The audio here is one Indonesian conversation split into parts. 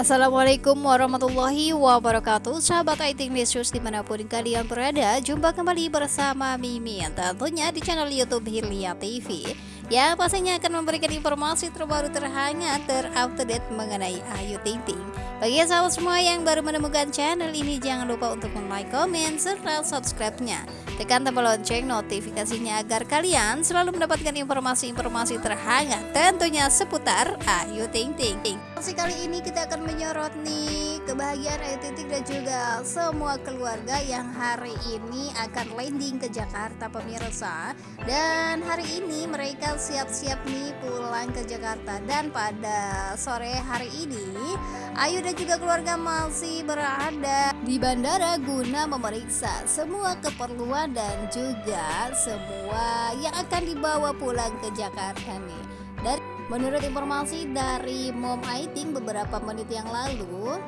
Assalamualaikum warahmatullahi wabarakatuh. Sahabat IT News di mana pun kalian berada Jumpa kembali bersama Mimin Tentunya di channel Youtube Hilya TV Ya pastinya akan memberikan informasi terbaru terhangat terupdate mengenai Ayu Ting Ting Bagi sahabat semua yang baru menemukan channel ini Jangan lupa untuk like, komen, serta subscribe-nya Tekan tombol lonceng notifikasinya agar kalian selalu mendapatkan informasi-informasi terhangat tentunya seputar Ayu Ting Ting. Kali ini kita akan menyorot nih kebahagiaan Ayu Ting dan juga semua keluarga yang hari ini akan landing ke Jakarta pemirsa. Dan hari ini mereka siap-siap nih pulang ke Jakarta dan pada sore hari ini Ayu dan juga keluarga masih berada di bandara guna memeriksa semua keperluan dan juga semua yang akan dibawa pulang ke Jakarta nih. Dari menurut informasi dari Mom Aiting beberapa menit yang lalu,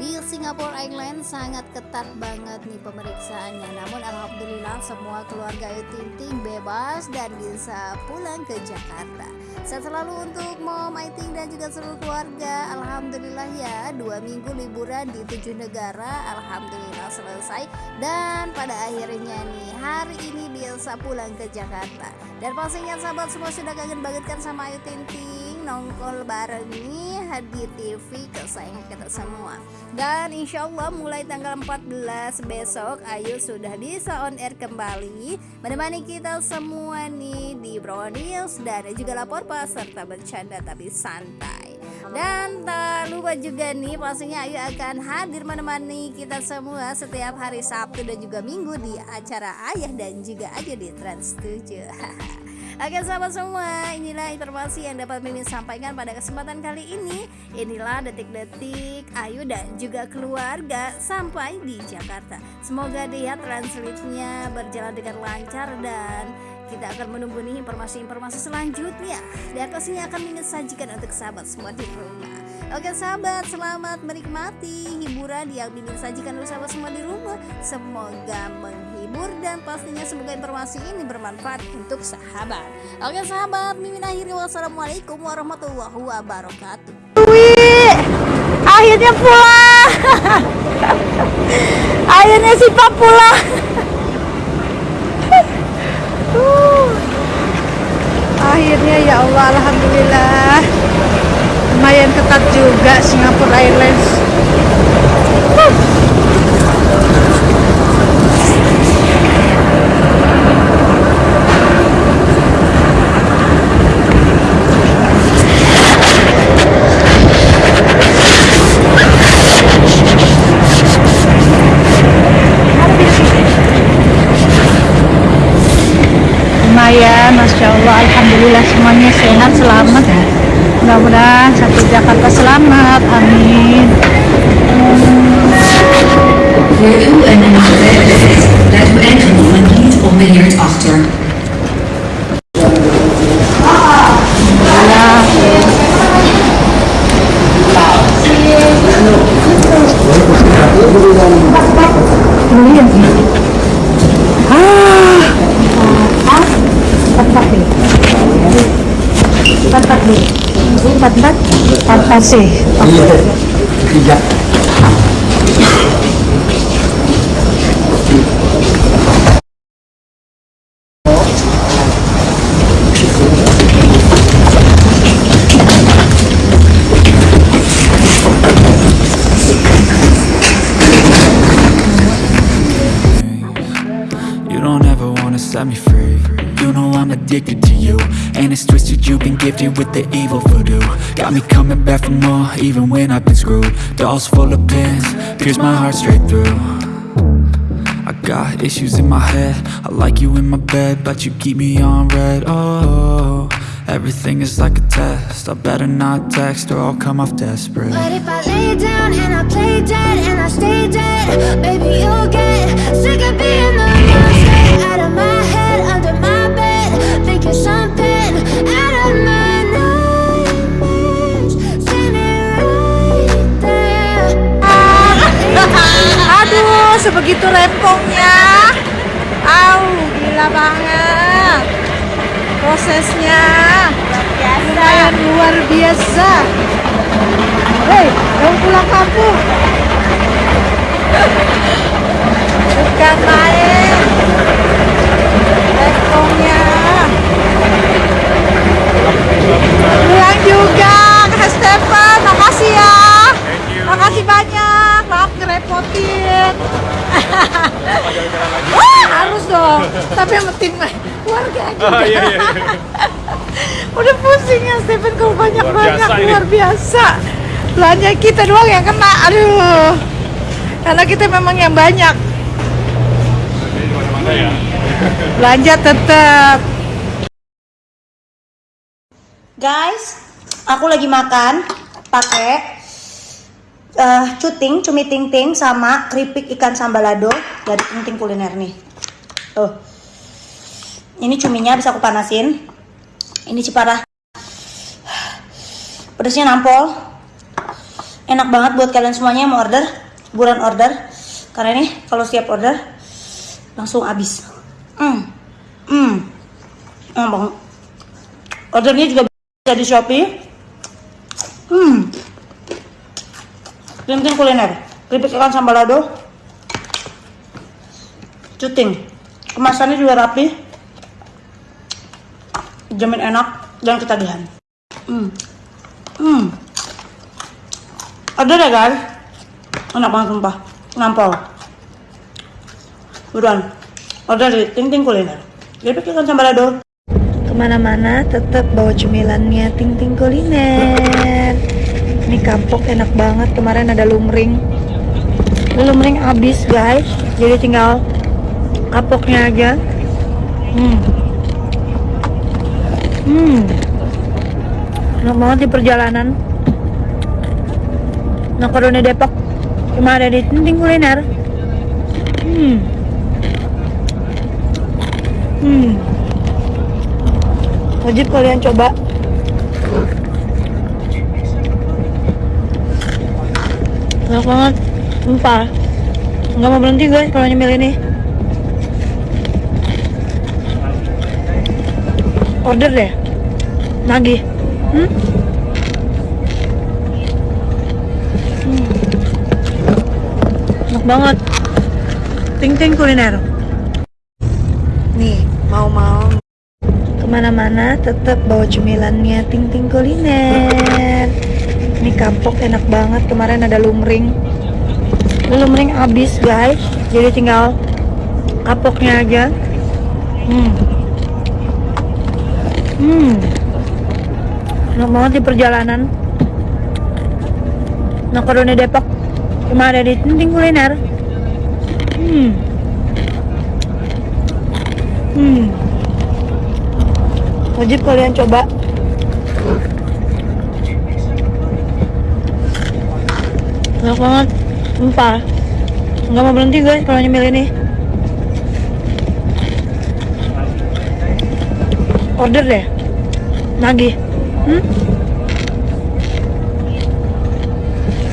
di Singapore Airlines sangat ketat banget nih pemeriksaannya. Namun Alhamdulillah semua keluarga Ayu Ting Ting bebas dan bisa pulang ke Jakarta. Sehat selalu untuk Mom Aiting dan juga seluruh keluarga. Alhamdulillah ya dua minggu liburan di tujuh negara. Alhamdulillah selesai. Dan pada akhirnya nih hari ini bisa pulang ke Jakarta. Dan pastinya sahabat semua sudah kangen banget kan sama Ayu Ting Ting nongkol bareng nih di TV kesayangan kita semua. Dan insya Allah mulai tanggal 14 besok Ayu sudah bisa on air kembali menemani kita semua nih di Brownies dan juga lapor pas serta bercanda tapi santai. Dan tak lupa juga nih pastinya Ayu akan hadir menemani kita semua setiap hari Sabtu dan juga Minggu di acara Ayah dan juga Ayu di Trans 7 Oke sahabat semua, inilah informasi yang dapat Mimin sampaikan pada kesempatan kali ini. Inilah detik-detik Ayu dan juga keluarga sampai di Jakarta. Semoga dia translate-nya berjalan dengan lancar dan kita akan menunggu informasi-informasi selanjutnya dan pastinya akan Mimin sajikan untuk sahabat semua di rumah. Oke sahabat, selamat menikmati hiburan yang Mimin sajikan untuk sahabat semua di rumah. Semoga menghibur dan pastinya semoga informasi ini bermanfaat untuk sahabat. Oke sahabat, mimin akhiri wassalamualaikum warahmatullahi wabarakatuh. Wih, akhirnya pulang. akhirnya si Pak pulang. akhirnya ya Allah, alhamdulillah. Lumayan ketat juga Singapore Airlines. Uh. lumayan Masya Allah Alhamdulillah semuanya sehat selamat ya mudah-mudahan satu Jakarta selamat amin empat empat fantasi iya tiga gifted with the evil voodoo. Got me coming back for more, even when I've been screwed. Dolls full of pins, pierce my heart straight through. I got issues in my head. I like you in my bed, but you keep me on red. Oh, everything is like a test. I better not text or I'll come off desperate. But if I lay down and I play dead and I stay dead Baby, you'll get sick of being the monster out of my head. Aduh, itu rempongnya Au, gila banget. Prosesnya. Lumayan luar biasa. Hei, dong pulang kampung? Bukan main Rempongnya Pulang juga ke Stephen, makasih ya. Makasih banyak. Tapi sama tim keluarga aja Oh iya iya. udah pusing ya Stephen kalau banyak Luar banyak biasa ini. luar biasa belanja kita doang yang kena aduh karena kita memang yang banyak ya. belanja tetap Guys, aku lagi makan pakai eh cuting, cumi ting ting sama keripik ikan sambalado dari ting ting kuliner nih. Tuh. Ini cuminya bisa aku panasin. Ini ciparah. Pedasnya nampol. Enak banget buat kalian semuanya yang mau order, buruan order. Karena ini kalau siap order langsung habis. Hmm. Hmm. Enak banget. Ordernya juga bisa di Shopee. Hmm. Ting kuliner. Keripik ikan sambalado. Cuting. Kemasannya juga rapi. Jamin enak dan ketagihan. Hmm. Hmm. Order ya guys. Enak banget sumpah. Nampol. Buruan. Order di Ting Ting Kuliner. Keripik ikan sambalado. Ke mana-mana tetap bawa cemilannya Ting Ting Kuliner. Ini kapok enak banget. Kemarin ada lumring. Lumring habis guys. Jadi tinggal kapoknya aja. Hmm. Hmm. Enak banget di perjalanan. Makaroni Depok cuma ada di Ting Ting Kuliner. Hmm. Hmm. Wajib kalian coba. Enak banget. Sumpah. Nggak mau berhenti guys kalau nyemil ini. Order deh. Nagih. Hmm? Hmm. Enak banget. Ting ting kuliner. Nih, mau-mau ke mana-mana tetap bawa cemilannya ting ting kuliner ini kapok enak banget kemarin ada lumring lumring habis guys jadi tinggal kapoknya aja hmm enak banget di perjalanan. Makaroni Depok. Cuma ada di ting ting kuliner. Hmm. Hmm. Wajib kalian coba. Enak banget. Sumpah nggak mau berhenti guys kalau nyemil ini. Order deh. Nagih hmm?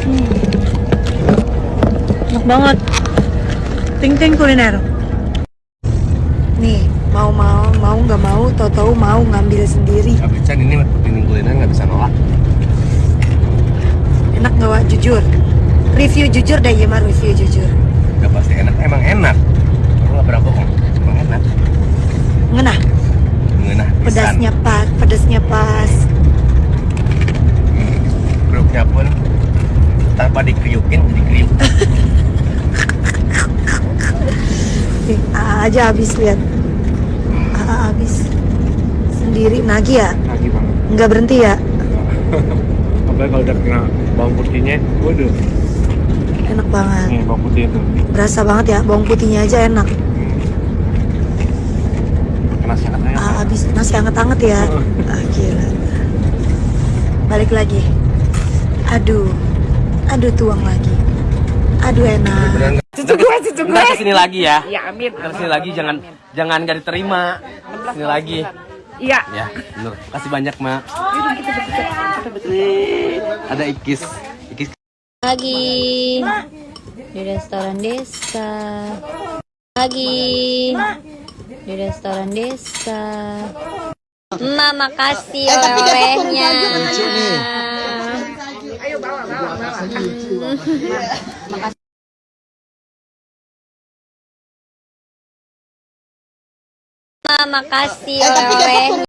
Hmm. enak banget ting ting kuliner nih mau mau mau nggak mau tau tahu mau ngambil sendiri Tapi Chan ini piring kuliner nggak bisa nolak. enak nggak Wak? jujur review jujur deh ya mah review jujur Udah pasti enak. Emang enak. Aku nggak pernah bohong. Emang enak. ngenah pisan. pedasnya pas pedasnya pas Grupnya pun tanpa dikriukin jadi kriuk. Aa aja habis lihat Aa habis sendiri nagih ya Lagi banget. nggak berhenti ya Apalagi kalau udah kena bawang putihnya, waduh. enak banget Nih bawang putih itu. berasa banget ya bawang putihnya aja enak Kena sangat ayam. Aa habis nasi anget-anget ya ah, gila balik lagi aduh aduh tuang lagi aduh enak Cucu gue, cucu gue. Ntar ke sini lagi ya. Iya, amin. Ntar ke sini lagi, jangan jangan gak diterima. Ke sini lagi. iya Ya, bener. Kasih banyak, Mak. Ada ikis. Ikis Lagi di restoran desa. Lagi di restoran desa. Mama kasih oleh-olehnya. Mama kasih oleh-olehnya.